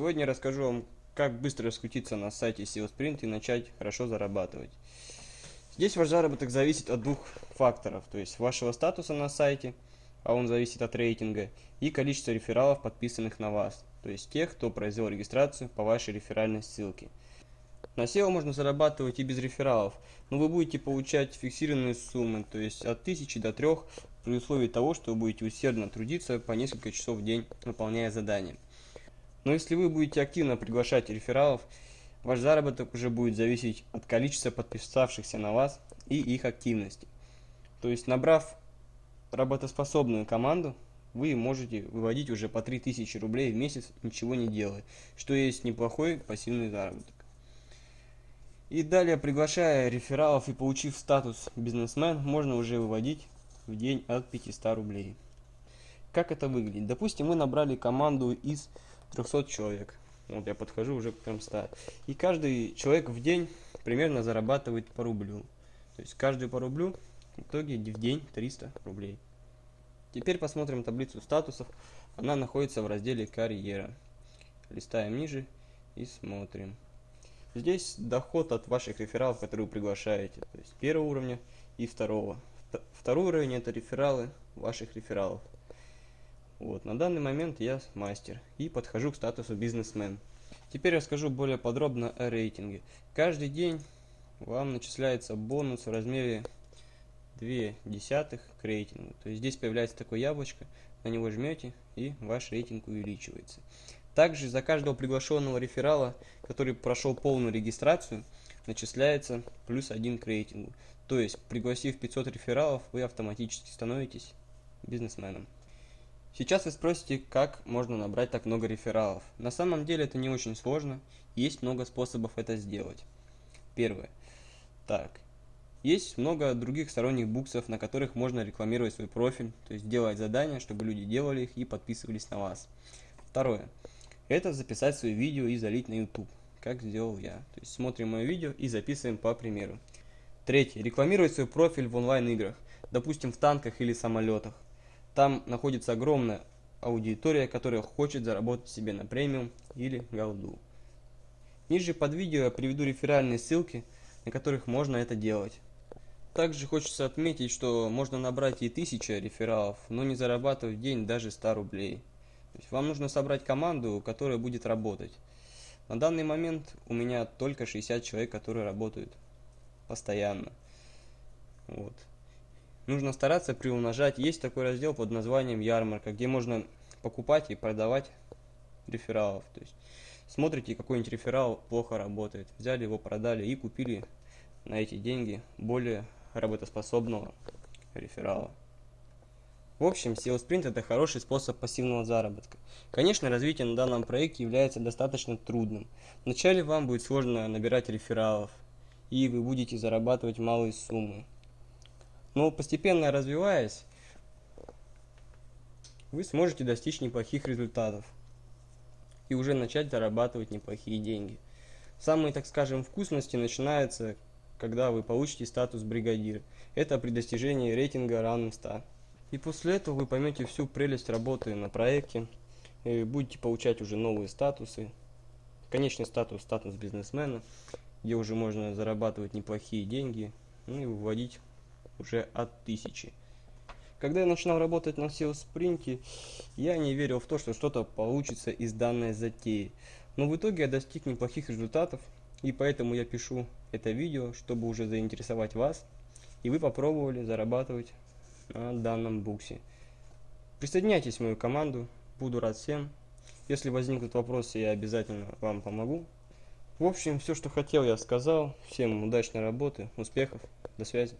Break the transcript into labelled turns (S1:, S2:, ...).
S1: Сегодня расскажу вам, как быстро раскрутиться на сайте SEO Sprint и начать хорошо зарабатывать. Здесь ваш заработок зависит от двух факторов, то есть вашего статуса на сайте, а он зависит от рейтинга, и количества рефералов, подписанных на вас, то есть тех, кто произвел регистрацию по вашей реферальной ссылке. На SEO можно зарабатывать и без рефералов, но вы будете получать фиксированные суммы, то есть от 1000 до 3 при условии того, что вы будете усердно трудиться по несколько часов в день, выполняя задания. Но если вы будете активно приглашать рефералов, ваш заработок уже будет зависеть от количества подписавшихся на вас и их активности. То есть набрав работоспособную команду, вы можете выводить уже по 3000 рублей в месяц, ничего не делая, что есть неплохой пассивный заработок. И далее, приглашая рефералов и получив статус бизнесмен, можно уже выводить в день от 500 рублей. Как это выглядит? Допустим, мы набрали команду из 300 человек. Вот я подхожу уже к 300. И каждый человек в день примерно зарабатывает по рублю. То есть каждый по рублю в итоге в день 300 рублей. Теперь посмотрим таблицу статусов. Она находится в разделе «Карьера». Листаем ниже и смотрим. Здесь доход от ваших рефералов, которые вы приглашаете. То есть первого уровня и второго. Второй уровень это рефералы ваших рефералов. Вот, на данный момент я мастер и подхожу к статусу бизнесмен. Теперь расскажу более подробно о рейтинге. Каждый день вам начисляется бонус в размере 2 десятых к рейтингу. То есть здесь появляется такое яблочко, на него жмете и ваш рейтинг увеличивается. Также за каждого приглашенного реферала, который прошел полную регистрацию, начисляется плюс один к рейтингу. То есть, пригласив 500 рефералов, вы автоматически становитесь бизнесменом. Сейчас вы спросите, как можно набрать так много рефералов. На самом деле это не очень сложно, есть много способов это сделать. Первое. Так, есть много других сторонних буксов, на которых можно рекламировать свой профиль, то есть делать задания, чтобы люди делали их и подписывались на вас. Второе. Это записать свое видео и залить на YouTube, как сделал я. То есть смотрим мое видео и записываем по примеру. Третье. Рекламировать свой профиль в онлайн-играх, допустим в танках или самолетах. Там находится огромная аудитория, которая хочет заработать себе на премиум или голду. Ниже под видео я приведу реферальные ссылки, на которых можно это делать. Также хочется отметить, что можно набрать и 1000 рефералов, но не зарабатывать в день даже 100 рублей. То есть вам нужно собрать команду, которая будет работать. На данный момент у меня только 60 человек, которые работают постоянно. Вот нужно стараться приумножать. Есть такой раздел под названием ярмарка, где можно покупать и продавать рефералов. То есть смотрите, какой-нибудь реферал плохо работает, взяли его, продали и купили на эти деньги более работоспособного реферала. В общем, SEO Sprint это хороший способ пассивного заработка. Конечно, развитие на данном проекте является достаточно трудным. Вначале вам будет сложно набирать рефералов, и вы будете зарабатывать малые суммы. Но постепенно развиваясь, вы сможете достичь неплохих результатов и уже начать зарабатывать неплохие деньги. Самые, так скажем, вкусности начинаются, когда вы получите статус бригадир. Это при достижении рейтинга равным 100. И после этого вы поймете всю прелесть работы на проекте, и будете получать уже новые статусы. Конечный статус – статус бизнесмена, где уже можно зарабатывать неплохие деньги, ну и выводить уже от 1000. Когда я начинал работать на SEO спринте, я не верил в то, что что-то получится из данной затеи. Но в итоге я достиг неплохих результатов, и поэтому я пишу это видео, чтобы уже заинтересовать вас, и вы попробовали зарабатывать на данном буксе. Присоединяйтесь в мою команду, буду рад всем. Если возникнут вопросы, я обязательно вам помогу. В общем, все, что хотел, я сказал. Всем удачной работы, успехов, до связи.